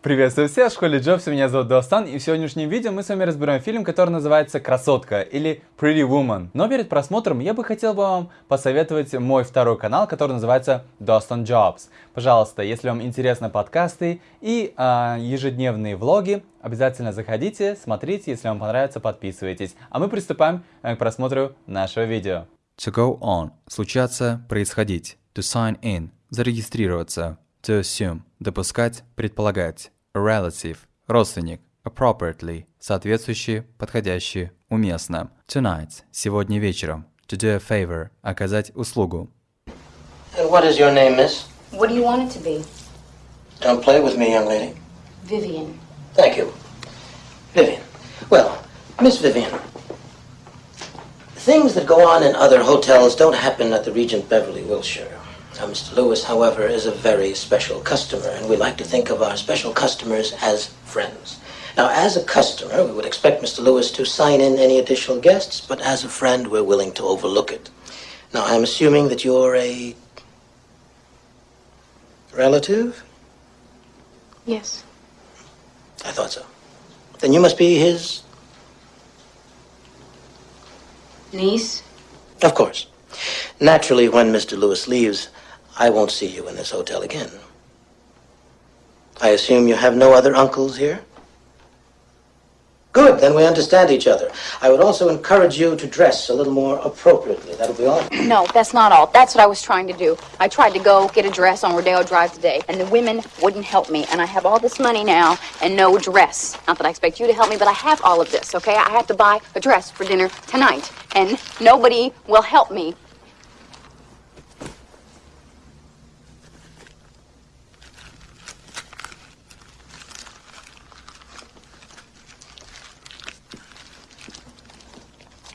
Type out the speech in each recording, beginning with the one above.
Приветствую всех в школе Джобса, меня зовут Достан, и в сегодняшнем видео мы с вами разберем фильм, который называется «Красотка» или Pretty Woman. Но перед просмотром я бы хотел бы вам посоветовать мой второй канал, который называется Dostan Jobs. Пожалуйста, если вам интересны подкасты и э, ежедневные влоги, обязательно заходите, смотрите, если вам понравится, подписывайтесь. А мы приступаем э, к просмотру нашего видео. To go on – случаться, происходить. To sign in – зарегистрироваться. To assume – допускать, предполагать. Relative – родственник. Appropriately – соответствующий, подходящий, уместно. Tonight – сегодня вечером. To do a favor – оказать услугу. And what is your name, miss? What do you want it to be? Don't play with me, young lady. Vivian. Thank you. Vivian. Well, Miss Vivian, things that go on in other hotels don't happen at the Regent Beverly Wilshire. Uh, now, Mr. Lewis, however, is a very special customer, and we like to think of our special customers as friends. Now, as a customer, we would expect Mr. Lewis to sign in any additional guests, but as a friend, we're willing to overlook it. Now, I'm assuming that you're a relative? Yes. I thought so. Then you must be his. Niece? Of course. Naturally, when Mr. Lewis leaves, I won't see you in this hotel again. I assume you have no other uncles here? Good, then we understand each other. I would also encourage you to dress a little more appropriately. That'll be all. No, that's not all. That's what I was trying to do. I tried to go get a dress on Rodeo Drive today, and the women wouldn't help me. And I have all this money now and no dress. Not that I expect you to help me, but I have all of this, okay? I have to buy a dress for dinner tonight, and nobody will help me.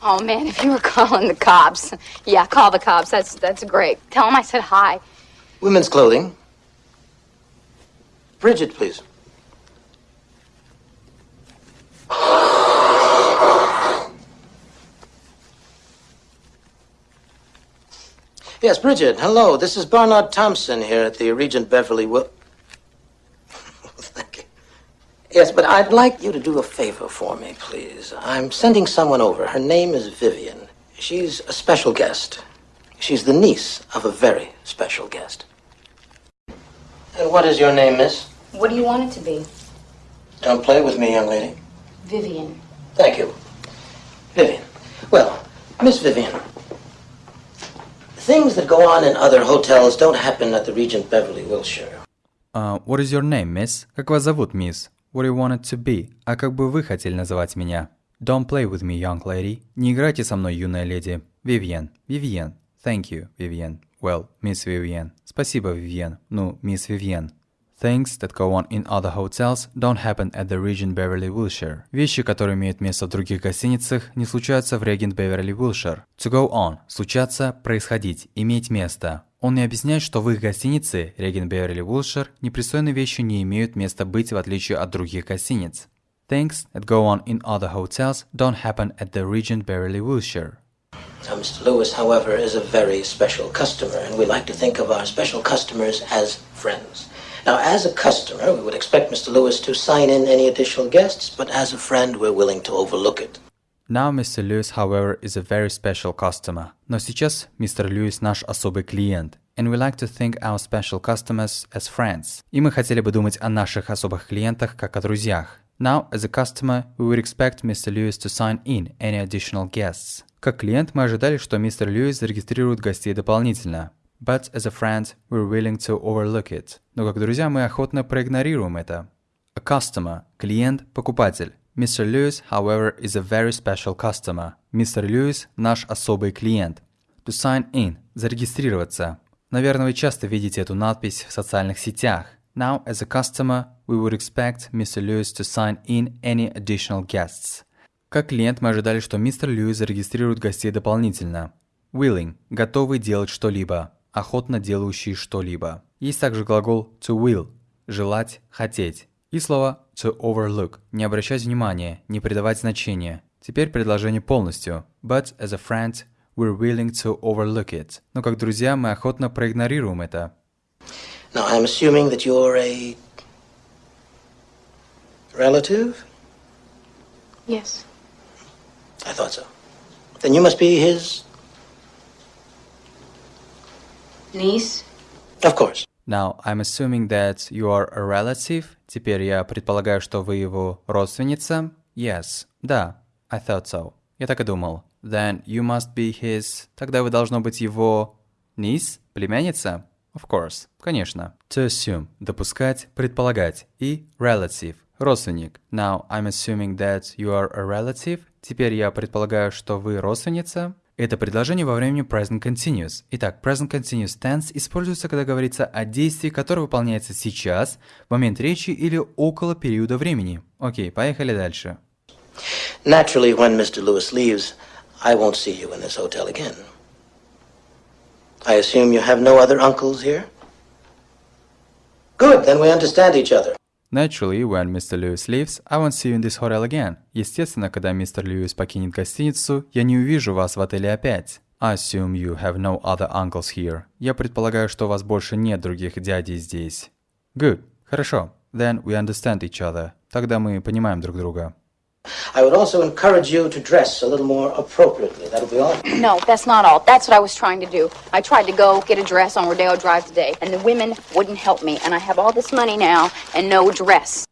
Oh man, if you were calling the cops, yeah, call the cops. That's that's great. Tell them I said hi. Women's clothing. Bridget, please. Yes, Bridget, hello. This is Barnard Thompson here at the Regent Beverly Will. Thank you. Yes, but I'd like you to do a favor for me, please. I'm sending someone over. Her name is Vivian. She's a special guest. She's the niece of a very special guest. And what is your name, miss? What do you want it to be? Don't play with me, young lady. Vivian. Thank you. Vivian. Well, Miss Vivian, things that go on in other hotels don't happen at the Regent Beverly Wilshire. Uh, what is your name, miss? Как вас зовут, мисс? What you want it to be? А как бы вы хотели называть меня? Don't play with me, young lady. Не играйте со мной, юная леди. Vivian. Vivian. Thank you, Vivian. Well, Miss Vivian. Спасибо, Vivian. Ну, Miss Vivian. Things that go on in other hotels don't happen at the Regent Beverly Wilshire. Вещи, которые имеют место в других гостиницах, не случаются в Regent Beverly Wilshire. To go on – случаться, происходить, иметь место. Он не объясняет, что в их гостинице Regent Beverly Wilshire непристойные вещи не имеют места быть в отличие от других гостиниц. Things that go on in other hotels don't happen at the Regent Beverly Wilshire. Mr. Lewis, however, is a very special customer, and we like to think of our special customers as friends. Now, as a customer, we would expect Mr. Lewis to sign in any additional guests, but as a friend, we're willing to overlook it. Now Mr. Lewis, however, is a very special customer. Но сейчас мистер Льюис наш особый клиент. And we like to think our special customers as friends. И мы хотели бы думать о наших особых клиентах как о друзьях. Now, as a customer, we would expect Mr. Lewis to sign in any additional guests. Как клиент мы ожидали, что мистер Льюис зарегистрирует гостей дополнительно. But as a friend, we're willing to overlook it. Но как друзья мы охотно проигнорируем это. A customer – клиент, покупатель. Mr. Lewis, however, is a very special customer. Мистер Льюис – наш особый клиент. To sign in – зарегистрироваться. Наверное, вы часто видите эту надпись в социальных сетях. Now, as a customer, we would expect Mr. Lewis to sign in any additional guests. Как клиент мы ожидали, что мистер Льюис зарегистрирует гостей дополнительно. Willing – готовый делать что-либо охотно делающий что-либо. Есть также глагол to will – желать, хотеть. И слово to overlook – не обращать внимания, не придавать значения. Теперь предложение полностью. But as a friend, we're willing to overlook it. Но как друзья мы охотно проигнорируем это. Now, I'm assuming that you're a Relative? Yes. I thought so. Then you must be his. Niece? Of course. Now, I'm assuming that you are a relative. Теперь я предполагаю, что вы его родственница. Yes. Да. I thought so. Я так и думал. Then you must be his... Тогда вы должно быть его... Niece? Племянница? Of course. Конечно. To assume. Допускать, предполагать. И relative. Родственник. Now, I'm assuming that you are a relative. Теперь я предполагаю, что вы родственница. Это предложение во времени present continuous. Итак, present continuous tense используется, когда говорится о действии, которое выполняется сейчас, в момент речи или около периода времени. Окей, поехали дальше. Naturally, when Mr. Lewis leaves, I won't see you in this hotel again. I assume you have no other uncles here? Good, then we understand each other. Naturally, when Mr. Lewis leaves, I won't see you in this hotel again. Естественно, когда мистер Льюис покинет гостиницу, я не увижу вас в отеле опять. I assume you have no other uncles here. Я предполагаю, что у вас больше нет других дядей здесь. Good. Хорошо. Then we understand each other. Тогда мы понимаем друг друга. I would also encourage you to dress a little more appropriately. That'll be all. No, that's not all. That's what I was trying to do. I tried to go get a dress on Rodeo Drive today, and the women wouldn't help me. And I have all this money now and no dress.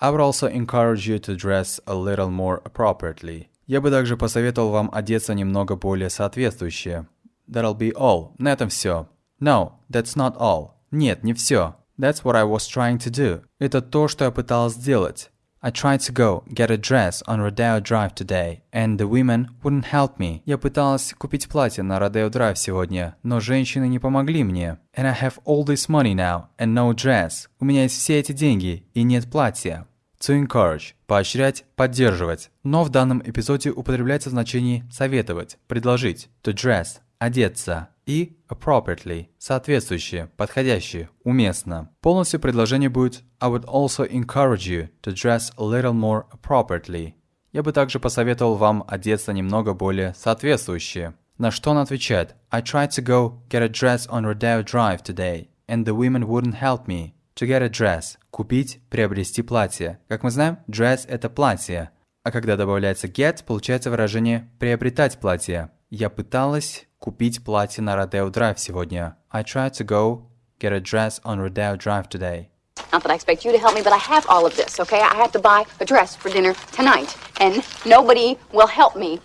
I would also encourage you to dress a little more appropriately. Я бы также посоветовал вам одеться немного более соответствующе. That'll be all. На этом все. No, that's not all. Нет, не все. That's what I was trying to do. Это то, что я пыталась сделать. I tried to go get a dress on Rodeo Drive today, and the women wouldn't help me. Я пыталась купить платье на Rodeo Drive сегодня, но женщины не помогли мне. And I have all this money now and no dress. У меня есть все эти деньги и нет платья. To encourage – поощрять, поддерживать. Но в данном эпизоде употребляется в значении советовать, предложить. To dress – одеться. И appropriately – соответствующее, подходящее, уместно. Полностью предложение будет I would also encourage you to dress a little more appropriately. Я бы также посоветовал вам одеться немного более соответствующе. На что он отвечает I tried to go get a dress on Rodeo Drive today, and the women wouldn't help me. To get a dress – купить, приобрести платье. Как мы знаем, dress – это платье. А когда добавляется get, получается выражение «приобретать платье». Я пыталась купить платье на Rodeo Drive сегодня. I tried to go get a dress on Rodeo Drive today. Not that I expect you to help me, but I have all of this, okay? I have to buy a dress for dinner tonight, and nobody will help me.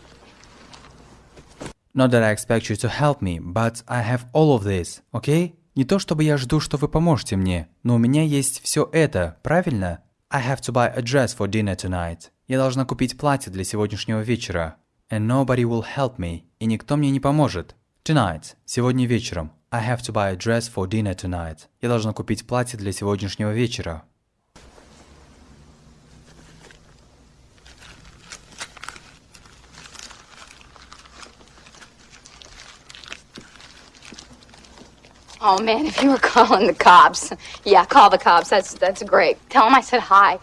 Not that I expect you to help me, but I have all of this, okay? Не то чтобы я жду, что вы поможете мне, но у меня есть все это, правильно? I have to buy a dress for dinner tonight. Я должна купить платье для сегодняшнего вечера. And nobody will help me. И никто мне не поможет. Tonight. Сегодня вечером. I have to buy a dress for dinner tonight. Я должна купить платье для сегодняшнего вечера. Oh man, if you were calling the cops, yeah, call the cops. That's that's great. Tell them I said hi.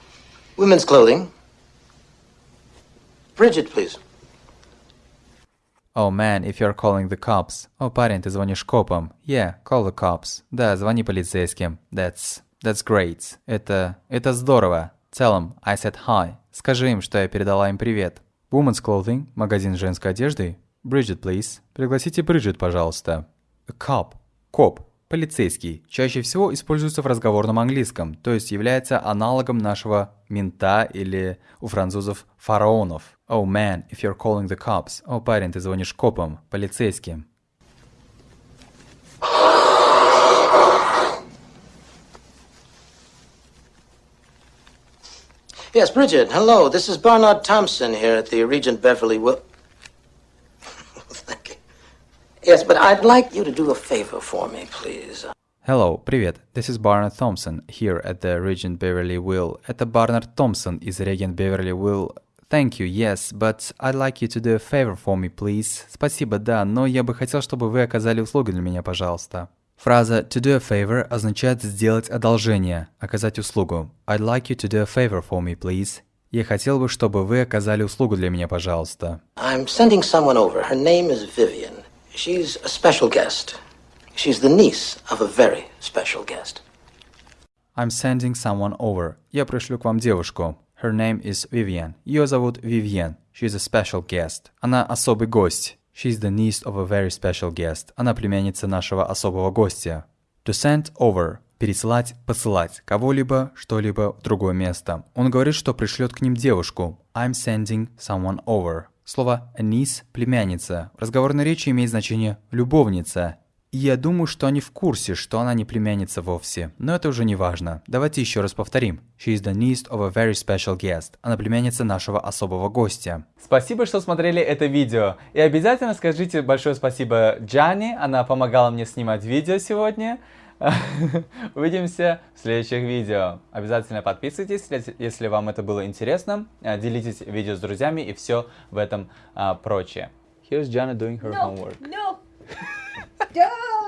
Women's clothing. Bridget, please. Oh man, if you're calling the cops. О, парень, ты звонишь копам. Yeah, call the cops. Да, звони полицейским. That's... That's great. Это... Это здорово. Tell them I said hi. Скажи им, что я передала им привет. Women's Clothing, магазин женской одежды. Bridget, please. Пригласите Бриджит, пожалуйста. A cop. Коп. Полицейский чаще всего используется в разговорном английском, то есть является аналогом нашего мента или у французов фараонов. Oh man, if you're calling the cops. О, парень, ты звонишь копам, полицейским. Yes, Bridget, hello. This is Barnard Thompson here at the Regent Beverly Will. Yes, but I'd like you to do a favor for me, please. Hello, привет. This is Barnard Thompson here at the Regent Beverly Will. Это Барнард Томпсон из Regent Beverly Will. Thank you, yes, but I'd like you to do a favor for me, please. Спасибо, да, но я бы хотел, чтобы вы оказали услугу для меня, пожалуйста. Фраза to do a favor означает сделать одолжение, оказать услугу. I'd like you to do a favor for me, please. Я хотел бы, чтобы вы оказали услугу для меня, пожалуйста. I'm sending someone over. Her name is Vivian. She's a special guest. She's the niece of a very special guest. I'm sending someone over. Я пришлю к вам девушку. Her name is Vivian. Ее зовут Vivian. She's a special guest. Она особый гость. She's the niece of a very special guest. Она племянница нашего особого гостя. To send over. Пересылать, посылать. Кого-либо, что-либо в другое место. Он говорит, что пришлет к ним девушку. I'm sending someone over. Слово niece – племянница. В разговорной речи имеет значение «любовница». И я думаю, что они в курсе, что она не племянница вовсе. Но это уже не важно. Давайте еще раз повторим. She is the niece of a very special guest. Она племянница нашего особого гостя. Спасибо, что смотрели это видео. И обязательно скажите большое спасибо Джани. Она помогала мне снимать видео сегодня. Увидимся в следующих видео. Обязательно подписывайтесь, если вам это было интересно. Делитесь видео с друзьями и все в этом а, прочее. Here's Jana doing her no, homework. No.